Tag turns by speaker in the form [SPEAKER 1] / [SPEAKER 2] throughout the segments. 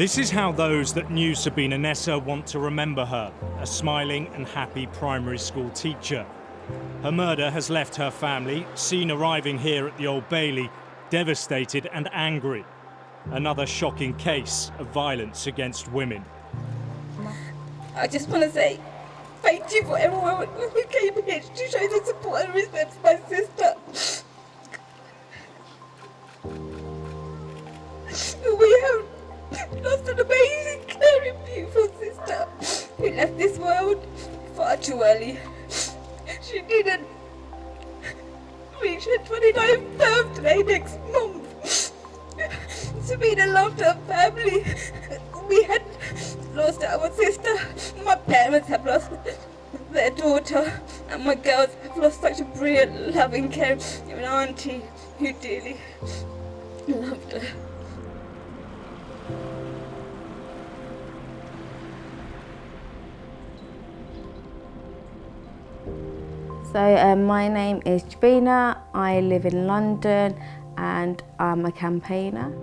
[SPEAKER 1] This is how those that knew Sabina Nessa want to remember her, a smiling and happy primary school teacher. Her murder has left her family, seen arriving here at the Old Bailey, devastated and angry. Another shocking case of violence against women.
[SPEAKER 2] I just want to say thank you for everyone who came here to show the support and respect for my sister. Too early. She didn't reach her 29th birthday next month. Sabina loved her family. We had lost our sister. My parents have lost their daughter. And my girls have lost such a brilliant, loving, care. caring auntie who dearly
[SPEAKER 3] So um, my name is Jebina, I live in London and I'm a campaigner.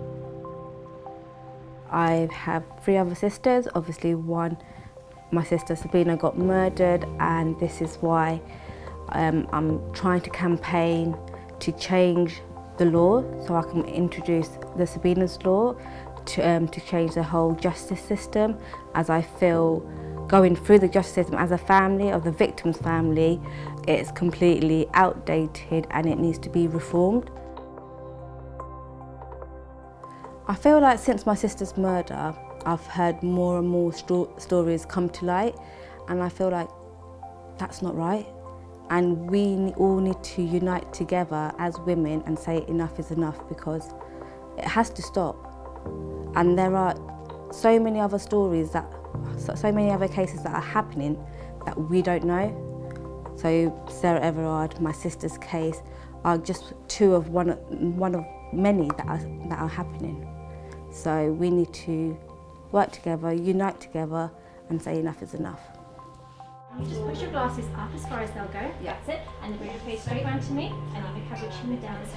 [SPEAKER 3] I have three other sisters, obviously one, my sister Sabina got murdered and this is why um, I'm trying to campaign to change the law so I can introduce the Sabina's law to, um, to change the whole justice system as I feel going through the justice system as a family, of the victim's family, it's completely outdated and it needs to be reformed. I feel like since my sister's murder, I've heard more and more sto stories come to light and I feel like that's not right. And we all need to unite together as women and say enough is enough because it has to stop. And there are so many other stories that, so many other cases that are happening that we don't know. So Sarah Everard, my sister's case, are just two of one, one of many that are, that are happening. So we need to work together, unite together and say enough is enough.
[SPEAKER 4] You just push your glasses up as far as they'll go. Yeah. That's it. And then bring your face straight round to me. And you can have your chin down as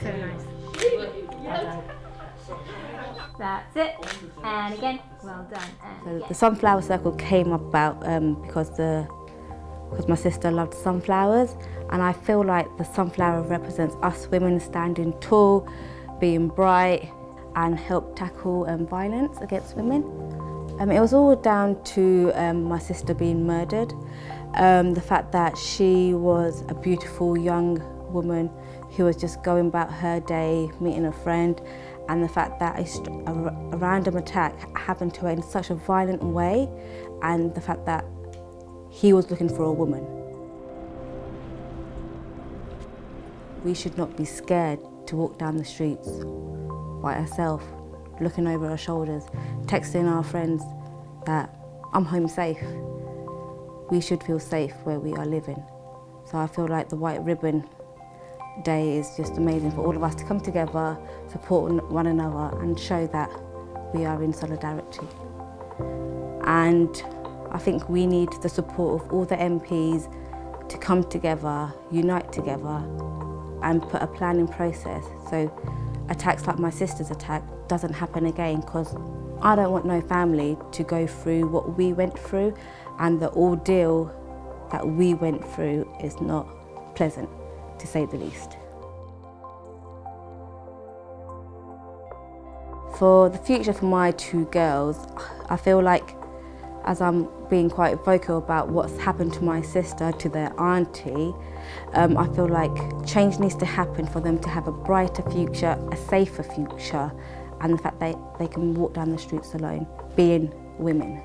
[SPEAKER 4] So nice. That's it. And again, well done. And
[SPEAKER 3] so the Sunflower Circle came about um, because the because my sister loved sunflowers and I feel like the sunflower represents us women standing tall, being bright, and help tackle um, violence against women. Um, it was all down to um, my sister being murdered. Um, the fact that she was a beautiful young woman who was just going about her day, meeting a friend, and the fact that a, a, random attack happened to her in such a violent way, and the fact that he was looking for a woman. We should not be scared to walk down the streets by herself, looking over our shoulders, texting our friends that I'm home safe. We should feel safe where we are living. So I feel like the White Ribbon Day is just amazing for all of us to come together, support one another and show that we are in solidarity. And I think we need the support of all the MPs to come together, unite together and put a plan in process so attacks like my sister's attack doesn't happen again because I don't want no family to go through what we went through and the ordeal that we went through is not pleasant, to say the least. For the future for my two girls, I feel like as I'm being quite vocal about what's happened to my sister, to their auntie, um, I feel like change needs to happen for them to have a brighter future, a safer future, and the fact that they can walk down the streets alone, being women.